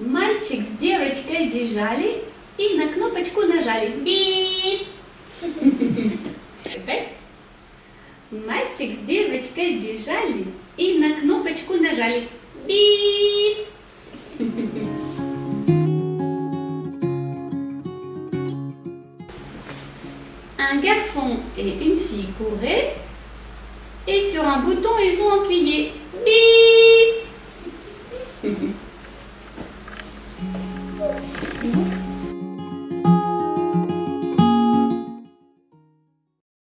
Мальчик с девочкой бежали и на кнопочку нажали. Бип! Мальчик с девочкой бежали и на кнопочку нажали. Бип! Un garçon et une fille couraient et sur un bouton ils ont appuyé. Bip Uhum.